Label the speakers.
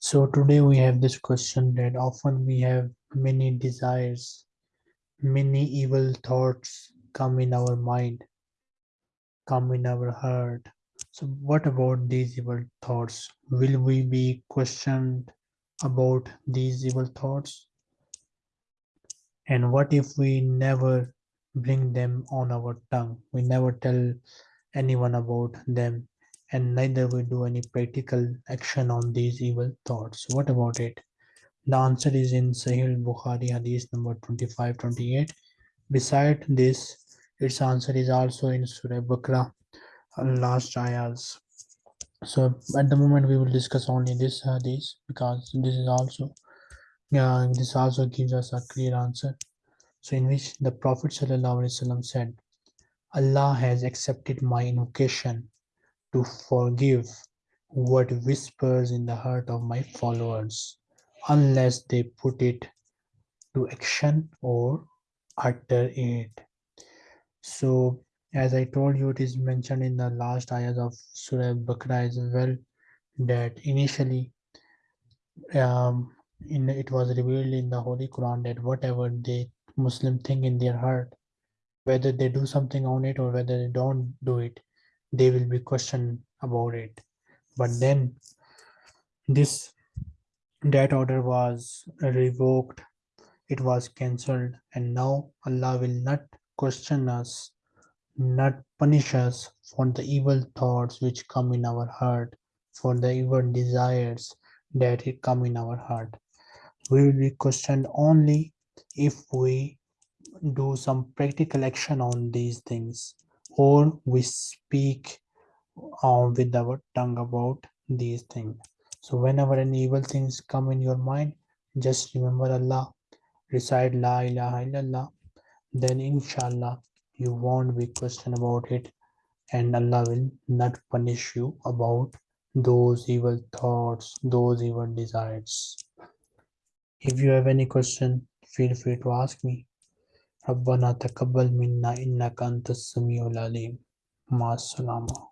Speaker 1: So today we have this question that often we have many desires, many evil thoughts come in our mind, come in our heart. So what about these evil thoughts? Will we be questioned about these evil thoughts? And what if we never bring them on our tongue? We never tell anyone about them and neither we do any practical action on these evil thoughts. What about it? The answer is in Sahih Bukhari Hadith number 2528. Beside this, its answer is also in Surah Bakra, uh, last ayahs. So at the moment we will discuss only this hadith because this is also yeah, this also gives us a clear answer. So in which the Prophet ﷺ said, Allah has accepted my invocation to forgive what whispers in the heart of my followers unless they put it to action or utter it. So, as I told you, it is mentioned in the last ayahs of Surah Bakra as well that initially um, in, it was revealed in the Holy Quran that whatever the Muslim think in their heart, whether they do something on it or whether they don't do it, they will be questioned about it. But then this that order was revoked it was cancelled and now allah will not question us not punish us for the evil thoughts which come in our heart for the evil desires that come in our heart. We will be questioned only if we do some practical action on these things or we speak uh, with our tongue about these things. So whenever any evil things come in your mind, just remember Allah, recite La ilaha illallah, then inshallah you won't be questioned about it and Allah will not punish you about those evil thoughts, those evil desires. If you have any question, feel free to ask me. ربنا تقبل منا إنك أنت السميع العليم. مع السلامة.